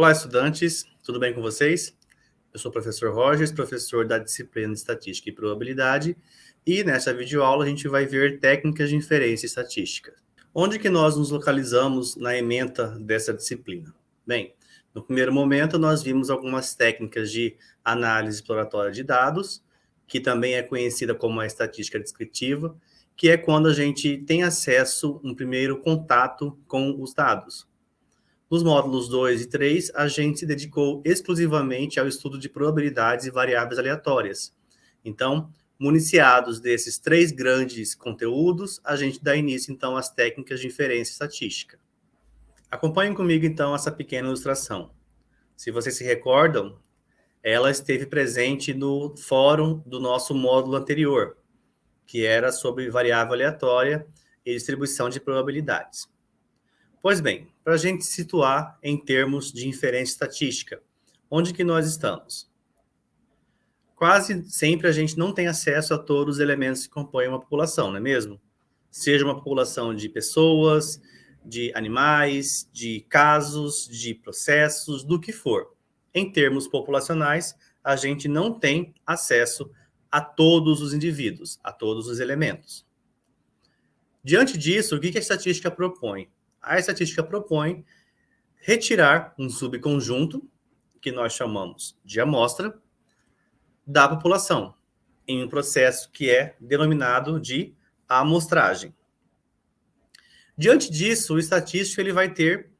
Olá, estudantes, tudo bem com vocês? Eu sou o professor Rogers, professor da disciplina de Estatística e Probabilidade, e nessa videoaula a gente vai ver técnicas de inferência estatística. Onde que nós nos localizamos na ementa dessa disciplina? Bem, no primeiro momento nós vimos algumas técnicas de análise exploratória de dados, que também é conhecida como a estatística descritiva, que é quando a gente tem acesso, um primeiro contato com os dados. Nos módulos 2 e 3, a gente se dedicou exclusivamente ao estudo de probabilidades e variáveis aleatórias. Então, municiados desses três grandes conteúdos, a gente dá início, então, às técnicas de inferência estatística. Acompanhem comigo, então, essa pequena ilustração. Se vocês se recordam, ela esteve presente no fórum do nosso módulo anterior, que era sobre variável aleatória e distribuição de probabilidades. Pois bem, para a gente situar em termos de inferência estatística, onde que nós estamos? Quase sempre a gente não tem acesso a todos os elementos que compõem uma população, não é mesmo? Seja uma população de pessoas, de animais, de casos, de processos, do que for. Em termos populacionais, a gente não tem acesso a todos os indivíduos, a todos os elementos. Diante disso, o que a estatística propõe? A estatística propõe retirar um subconjunto, que nós chamamos de amostra, da população, em um processo que é denominado de amostragem. Diante disso, o estatístico ele vai ter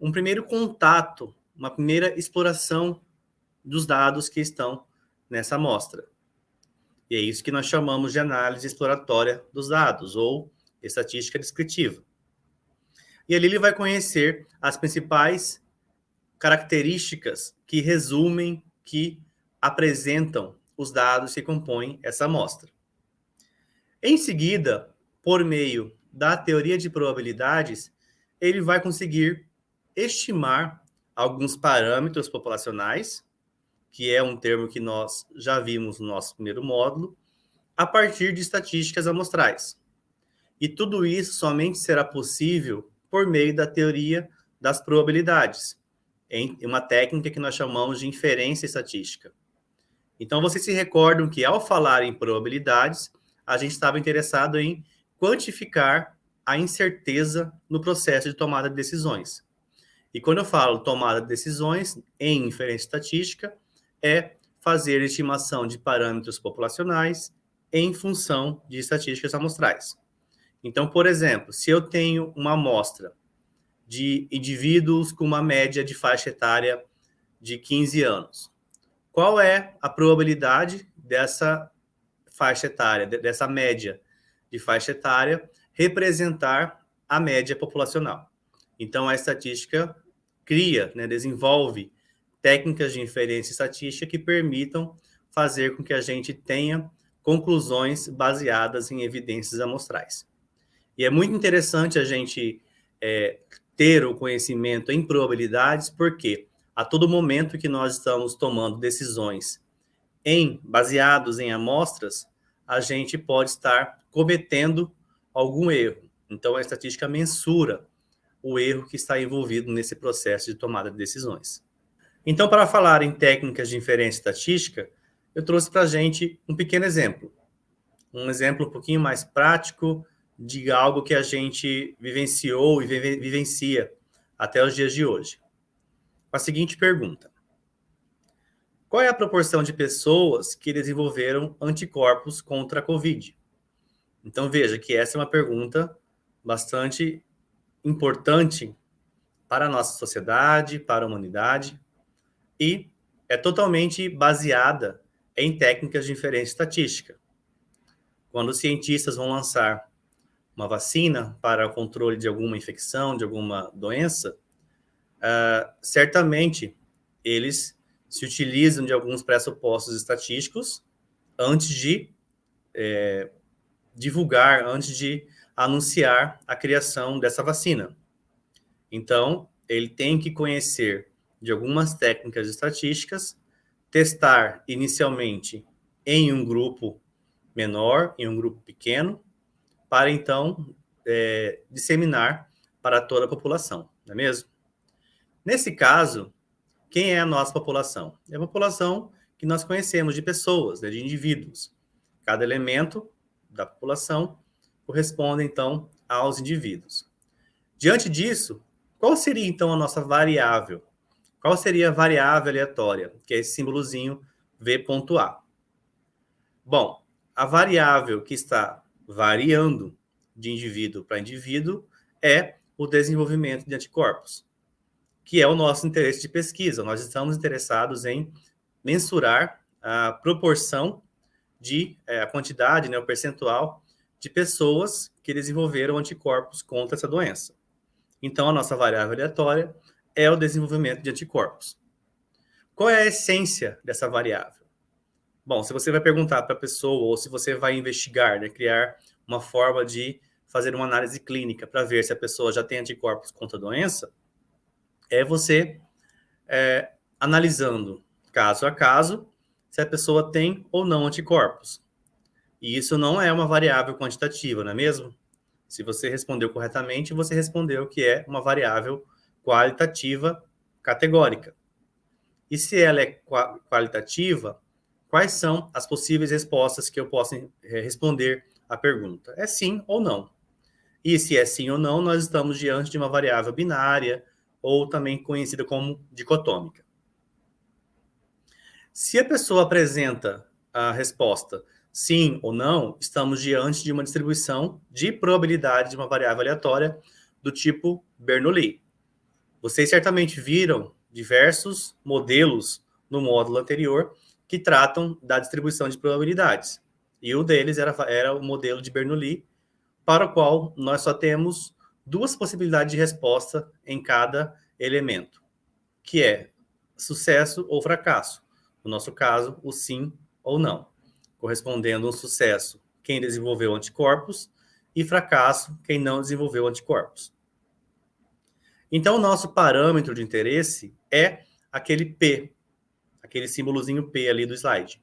um primeiro contato, uma primeira exploração dos dados que estão nessa amostra. E é isso que nós chamamos de análise exploratória dos dados, ou estatística descritiva. E ali ele vai conhecer as principais características que resumem, que apresentam os dados que compõem essa amostra. Em seguida, por meio da teoria de probabilidades, ele vai conseguir estimar alguns parâmetros populacionais, que é um termo que nós já vimos no nosso primeiro módulo, a partir de estatísticas amostrais. E tudo isso somente será possível por meio da teoria das probabilidades, em uma técnica que nós chamamos de inferência estatística. Então, vocês se recordam que, ao falar em probabilidades, a gente estava interessado em quantificar a incerteza no processo de tomada de decisões. E quando eu falo tomada de decisões em inferência estatística, é fazer estimação de parâmetros populacionais em função de estatísticas amostrais. Então, por exemplo, se eu tenho uma amostra de indivíduos com uma média de faixa etária de 15 anos, qual é a probabilidade dessa faixa etária, dessa média de faixa etária, representar a média populacional? Então, a estatística cria, né, desenvolve técnicas de inferência estatística que permitam fazer com que a gente tenha conclusões baseadas em evidências amostrais. E é muito interessante a gente é, ter o conhecimento em probabilidades, porque a todo momento que nós estamos tomando decisões em baseados em amostras, a gente pode estar cometendo algum erro. Então, a estatística mensura o erro que está envolvido nesse processo de tomada de decisões. Então, para falar em técnicas de inferência estatística, eu trouxe para a gente um pequeno exemplo. Um exemplo um pouquinho mais prático, de algo que a gente vivenciou e vivencia até os dias de hoje. Com a seguinte pergunta. Qual é a proporção de pessoas que desenvolveram anticorpos contra a Covid? Então, veja que essa é uma pergunta bastante importante para a nossa sociedade, para a humanidade, e é totalmente baseada em técnicas de inferência estatística. Quando os cientistas vão lançar uma vacina para o controle de alguma infecção, de alguma doença, uh, certamente eles se utilizam de alguns pressupostos estatísticos antes de é, divulgar, antes de anunciar a criação dessa vacina. Então, ele tem que conhecer de algumas técnicas estatísticas, testar inicialmente em um grupo menor, em um grupo pequeno, para então é, disseminar para toda a população, não é mesmo? Nesse caso, quem é a nossa população? É a população que nós conhecemos de pessoas, né, de indivíduos. Cada elemento da população corresponde, então, aos indivíduos. Diante disso, qual seria, então, a nossa variável? Qual seria a variável aleatória, que é esse símbolozinho V.A? Bom, a variável que está variando de indivíduo para indivíduo é o desenvolvimento de anticorpos, que é o nosso interesse de pesquisa. Nós estamos interessados em mensurar a proporção de, é, a quantidade, né, o percentual de pessoas que desenvolveram anticorpos contra essa doença. Então, a nossa variável aleatória é o desenvolvimento de anticorpos. Qual é a essência dessa variável? Bom, se você vai perguntar para a pessoa ou se você vai investigar, né, criar uma forma de fazer uma análise clínica para ver se a pessoa já tem anticorpos contra a doença, é você é, analisando caso a caso se a pessoa tem ou não anticorpos. E isso não é uma variável quantitativa, não é mesmo? Se você respondeu corretamente, você respondeu que é uma variável qualitativa categórica. E se ela é qualitativa, quais são as possíveis respostas que eu posso eh, responder à pergunta? É sim ou não. E se é sim ou não, nós estamos diante de uma variável binária, ou também conhecida como dicotômica. Se a pessoa apresenta a resposta sim ou não, estamos diante de uma distribuição de probabilidade de uma variável aleatória do tipo Bernoulli. Vocês certamente viram diversos modelos no módulo anterior que tratam da distribuição de probabilidades. E um deles era, era o modelo de Bernoulli, para o qual nós só temos duas possibilidades de resposta em cada elemento, que é sucesso ou fracasso. No nosso caso, o sim ou não, correspondendo um sucesso quem desenvolveu anticorpos e fracasso quem não desenvolveu anticorpos. Então, o nosso parâmetro de interesse é aquele P, aquele símbolozinho P ali do slide,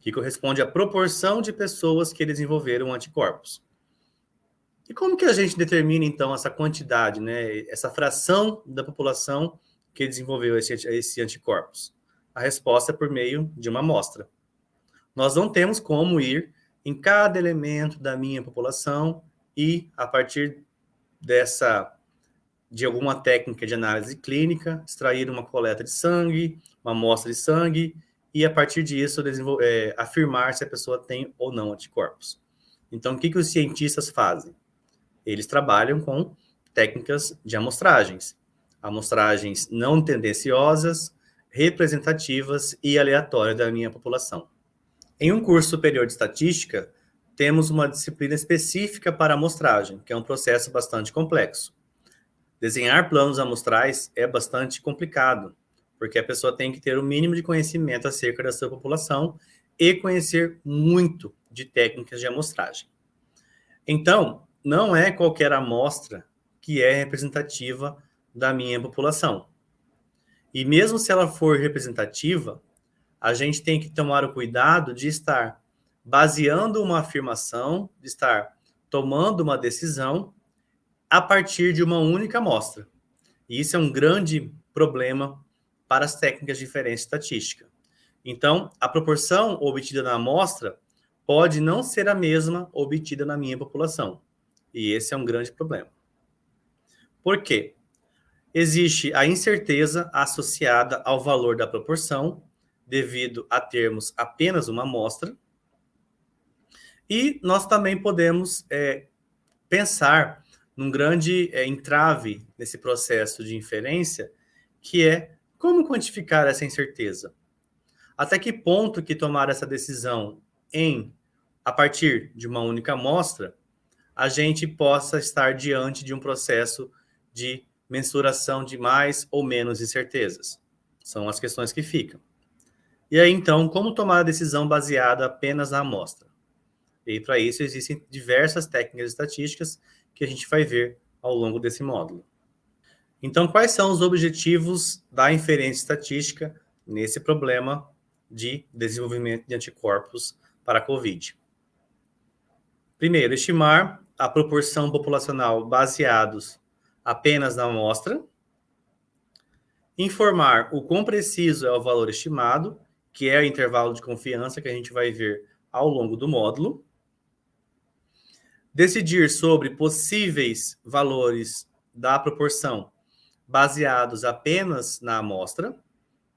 que corresponde à proporção de pessoas que desenvolveram anticorpos. E como que a gente determina, então, essa quantidade, né, essa fração da população que desenvolveu esse, esse anticorpos? A resposta é por meio de uma amostra. Nós não temos como ir em cada elemento da minha população e, a partir dessa de alguma técnica de análise clínica, extrair uma coleta de sangue, uma amostra de sangue, e a partir disso é, afirmar se a pessoa tem ou não anticorpos. Então, o que, que os cientistas fazem? Eles trabalham com técnicas de amostragens. Amostragens não tendenciosas, representativas e aleatórias da minha população. Em um curso superior de estatística, temos uma disciplina específica para amostragem, que é um processo bastante complexo. Desenhar planos amostrais é bastante complicado, porque a pessoa tem que ter o mínimo de conhecimento acerca da sua população e conhecer muito de técnicas de amostragem. Então, não é qualquer amostra que é representativa da minha população. E mesmo se ela for representativa, a gente tem que tomar o cuidado de estar baseando uma afirmação, de estar tomando uma decisão a partir de uma única amostra. E isso é um grande problema para as técnicas de diferença estatística. Então, a proporção obtida na amostra pode não ser a mesma obtida na minha população. E esse é um grande problema. Por quê? Existe a incerteza associada ao valor da proporção, devido a termos apenas uma amostra. E nós também podemos é, pensar num grande é, entrave nesse processo de inferência, que é como quantificar essa incerteza? Até que ponto que tomar essa decisão em a partir de uma única amostra, a gente possa estar diante de um processo de mensuração de mais ou menos incertezas. São as questões que ficam. E aí, então, como tomar a decisão baseada apenas na amostra? E para isso existem diversas técnicas estatísticas que a gente vai ver ao longo desse módulo. Então, quais são os objetivos da inferência estatística nesse problema de desenvolvimento de anticorpos para a COVID? Primeiro, estimar a proporção populacional baseados apenas na amostra. informar o quão preciso é o valor estimado, que é o intervalo de confiança que a gente vai ver ao longo do módulo, decidir sobre possíveis valores da proporção baseados apenas na amostra,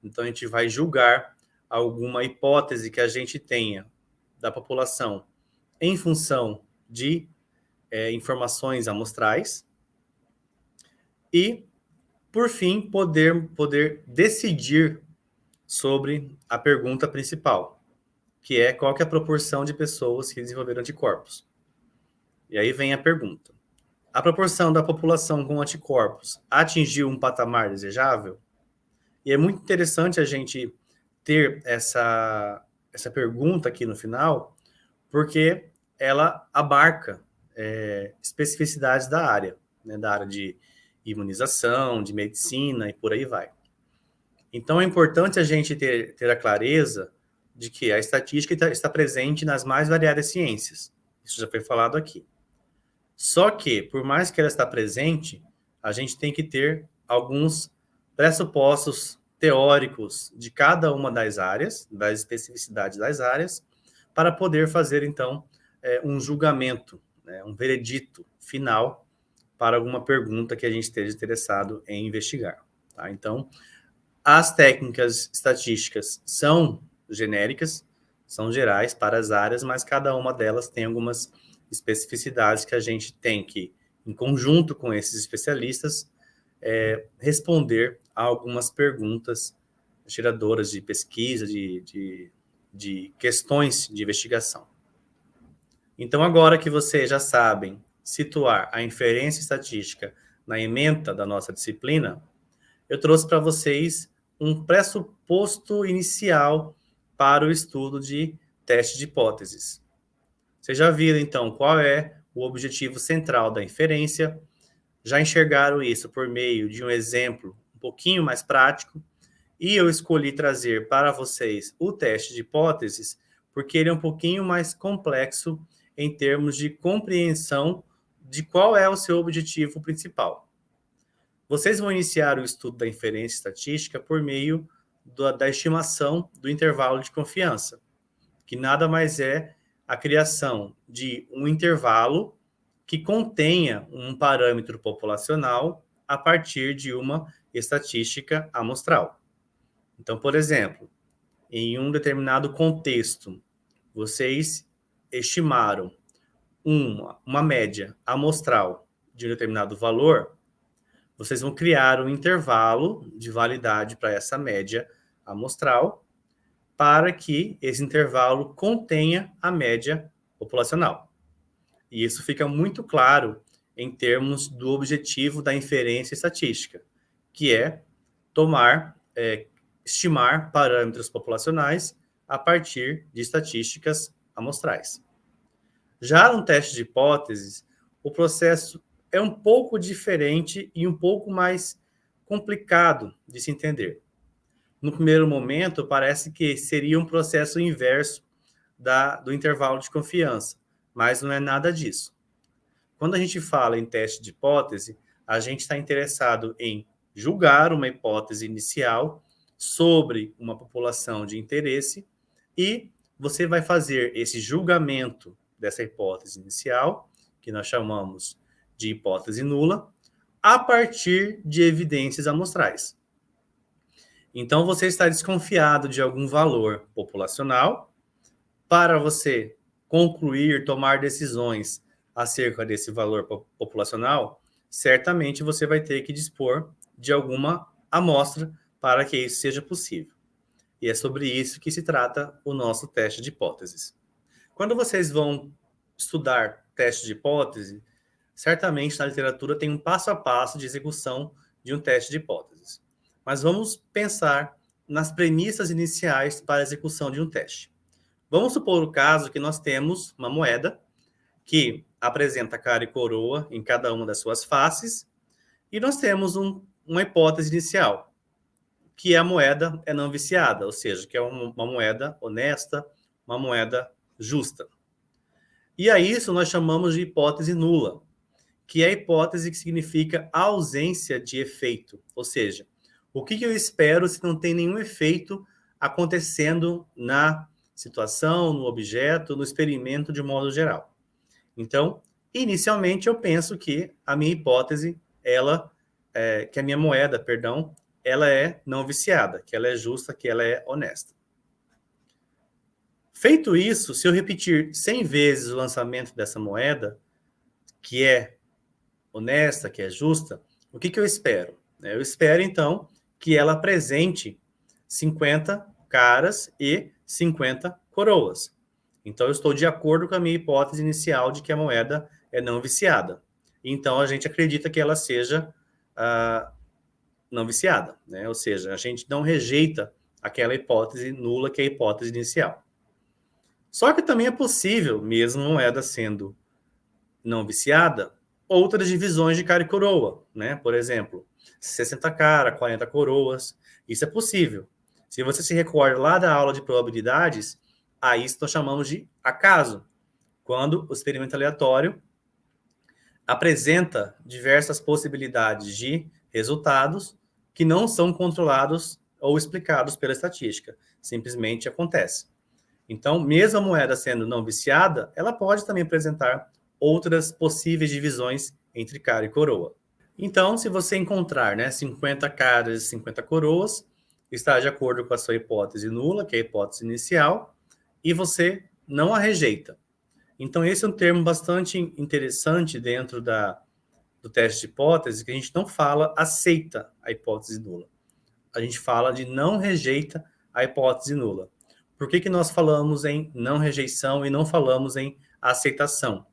então a gente vai julgar alguma hipótese que a gente tenha da população em função de é, informações amostrais, e, por fim, poder, poder decidir sobre a pergunta principal, que é qual que é a proporção de pessoas que desenvolveram anticorpos. E aí vem a pergunta. A proporção da população com anticorpos atingiu um patamar desejável? E é muito interessante a gente ter essa, essa pergunta aqui no final, porque ela abarca é, especificidades da área, né, da área de imunização, de medicina e por aí vai. Então, é importante a gente ter, ter a clareza de que a estatística está, está presente nas mais variadas ciências. Isso já foi falado aqui. Só que, por mais que ela está presente, a gente tem que ter alguns pressupostos teóricos de cada uma das áreas, das especificidades das áreas, para poder fazer, então, é, um julgamento, né, um veredito final para alguma pergunta que a gente esteja interessado em investigar. Tá? Então, as técnicas estatísticas são genéricas, são gerais para as áreas, mas cada uma delas tem algumas especificidades que a gente tem que, em conjunto com esses especialistas, é, responder a algumas perguntas geradoras de pesquisa, de, de, de questões de investigação. Então, agora que vocês já sabem situar a inferência estatística na ementa da nossa disciplina, eu trouxe para vocês um pressuposto inicial para o estudo de teste de hipóteses. Vocês já viram, então, qual é o objetivo central da inferência, já enxergaram isso por meio de um exemplo um pouquinho mais prático, e eu escolhi trazer para vocês o teste de hipóteses, porque ele é um pouquinho mais complexo em termos de compreensão de qual é o seu objetivo principal. Vocês vão iniciar o estudo da inferência estatística por meio do, da estimação do intervalo de confiança, que nada mais é a criação de um intervalo que contenha um parâmetro populacional a partir de uma estatística amostral. Então, por exemplo, em um determinado contexto, vocês estimaram uma, uma média amostral de um determinado valor, vocês vão criar um intervalo de validade para essa média amostral, para que esse intervalo contenha a média populacional. E isso fica muito claro em termos do objetivo da inferência estatística, que é tomar, é, estimar parâmetros populacionais a partir de estatísticas amostrais. Já no teste de hipóteses, o processo é um pouco diferente e um pouco mais complicado de se entender. No primeiro momento, parece que seria um processo inverso da, do intervalo de confiança, mas não é nada disso. Quando a gente fala em teste de hipótese, a gente está interessado em julgar uma hipótese inicial sobre uma população de interesse e você vai fazer esse julgamento dessa hipótese inicial, que nós chamamos de hipótese nula, a partir de evidências amostrais. Então, você está desconfiado de algum valor populacional, para você concluir, tomar decisões acerca desse valor populacional, certamente você vai ter que dispor de alguma amostra para que isso seja possível. E é sobre isso que se trata o nosso teste de hipóteses. Quando vocês vão estudar teste de hipótese, certamente na literatura tem um passo a passo de execução de um teste de hipóteses. Mas vamos pensar nas premissas iniciais para a execução de um teste. Vamos supor o caso que nós temos uma moeda que apresenta cara e coroa em cada uma das suas faces, e nós temos um, uma hipótese inicial, que a moeda é não viciada, ou seja, que é uma, moeda honesta, uma moeda justa. E a isso nós chamamos de hipótese nula, que é a hipótese que significa ausência de efeito, ou seja, O que, que eu espero se não tem nenhum efeito acontecendo na situação, no objeto, no experimento de modo geral. Então, inicialmente eu penso que a minha hipótese, ela, é, que a minha moeda, perdão, ela é não viciada, que ela é justa, que ela é honesta. Feito isso, se eu repetir 100 vezes o lançamento dessa moeda, que é honesta, que é justa, o que, que eu espero? Eu espero, então, que ela apresente 50 caras e 50 coroas. Então, eu estou de acordo com a minha hipótese inicial de que a moeda é não viciada. Então, a gente acredita que ela seja uh, não viciada, né? Ou seja, a gente não rejeita aquela hipótese nula que é a hipótese inicial. Só que também é possível, mesmo a moeda sendo não viciada, outras divisões de cara e coroa, né? Por exemplo, 60 cara, 40 coroas, isso é possível. Se você se recorda lá da aula de probabilidades, a isso nós chamamos de acaso, quando o experimento aleatório apresenta diversas possibilidades de resultados que não são controlados ou explicados pela estatística, simplesmente acontece. Então, mesmo a moeda sendo não viciada, ela pode também apresentar outras possíveis divisões entre cara e coroa. Então, se você encontrar né, 50 caras e 50 coroas, está de acordo com a sua hipótese nula, que é a hipótese inicial, e você não a rejeita. Então, esse é um termo bastante interessante dentro da, do teste de hipótese, que a gente não fala aceita a hipótese nula. A gente fala de não rejeita a hipótese nula. Por que, que nós falamos em não rejeição e não falamos em aceitação?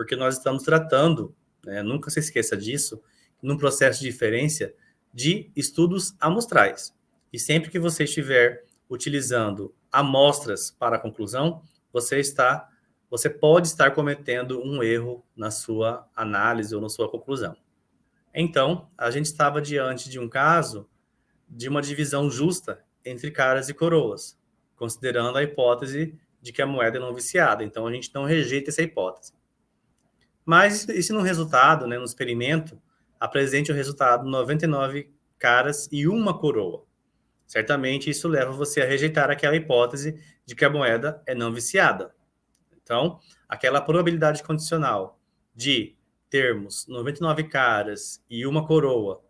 Porque nós estamos tratando, né, nunca se esqueça disso, num processo de inferência de estudos amostrais. E sempre que você estiver utilizando amostras para a conclusão, você está você pode estar cometendo um erro na sua análise ou na sua conclusão. Então, a gente estava diante de um caso de uma divisão justa entre caras e coroas considerando a hipótese de que a moeda é não viciada. Então, a gente não rejeita essa hipótese. Mas, e se no resultado, né, no experimento, apresente o resultado 99 caras e uma coroa? Certamente isso leva você a rejeitar aquela hipótese de que a moeda é não viciada. Então, aquela probabilidade condicional de termos 99 caras e uma coroa,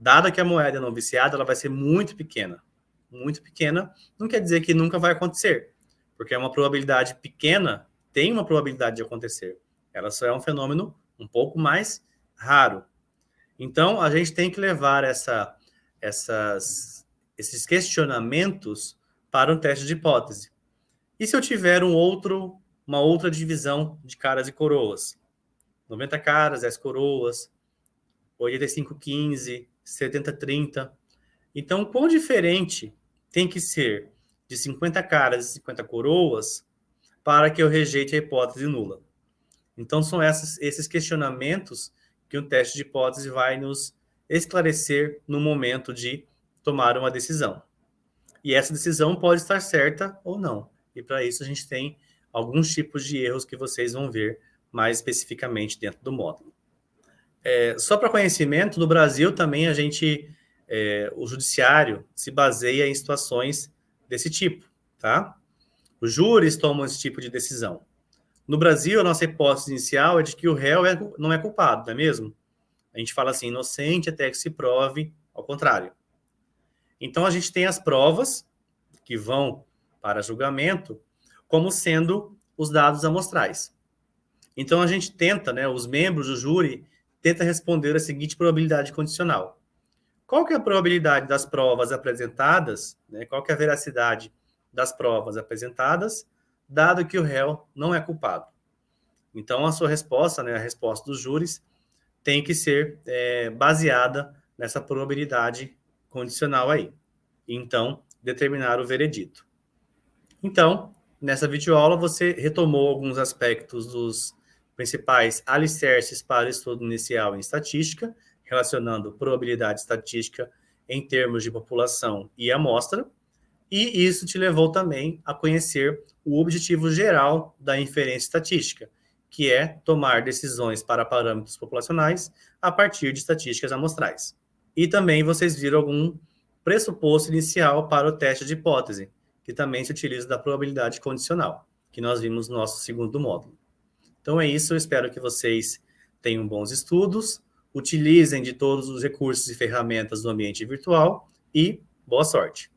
dada que a moeda é não viciada, ela vai ser muito pequena muito pequena, não quer dizer que nunca vai acontecer, porque é uma probabilidade pequena, tem uma probabilidade de acontecer. Ela só é um fenômeno um pouco mais raro. Então, a gente tem que levar essa, essas, esses questionamentos para um teste de hipótese. E se eu tiver um outro, uma outra divisão de caras e coroas? 90 caras, 10 coroas, 85, 15, 70, 30. Então, quão diferente tem que ser de 50 caras e 50 coroas para que eu rejeite a hipótese nula. Então, são esses, esses questionamentos que o teste de hipótese vai nos esclarecer no momento de tomar uma decisão. E essa decisão pode estar certa ou não. E para isso a gente tem alguns tipos de erros que vocês vão ver mais especificamente dentro do módulo. É, só para conhecimento, no Brasil também a gente é, o judiciário se baseia em situações desse tipo, tá? Os júris tomam esse tipo de decisão. No Brasil, a nossa hipótese inicial é de que o réu é, não é culpado, não é mesmo? A gente fala assim, inocente até que se prove ao contrário. Então, a gente tem as provas que vão para julgamento como sendo os dados amostrais. Então, a gente tenta, né, os membros do júri tenta responder a seguinte probabilidade condicional. Qual que é a probabilidade das provas apresentadas, né? qual que é a veracidade das provas apresentadas, dado que o réu não é culpado? Então, a sua resposta, né, a resposta dos júris, tem que ser é, baseada nessa probabilidade condicional aí. Então, determinar o veredito. Então, nessa videoaula, você retomou alguns aspectos dos principais alicerces para o estudo inicial em estatística, relacionando probabilidade estatística em termos de população e amostra, e isso te levou também a conhecer o objetivo geral da inferência estatística, que é tomar decisões para parâmetros populacionais a partir de estatísticas amostrais. E também vocês viram algum, pressuposto inicial para o teste de hipótese, que também se utiliza da probabilidade condicional, que nós vimos no nosso segundo módulo. Então é isso, eu espero que vocês tenham bons estudos, utilizem de todos os recursos e ferramentas do ambiente virtual e boa sorte!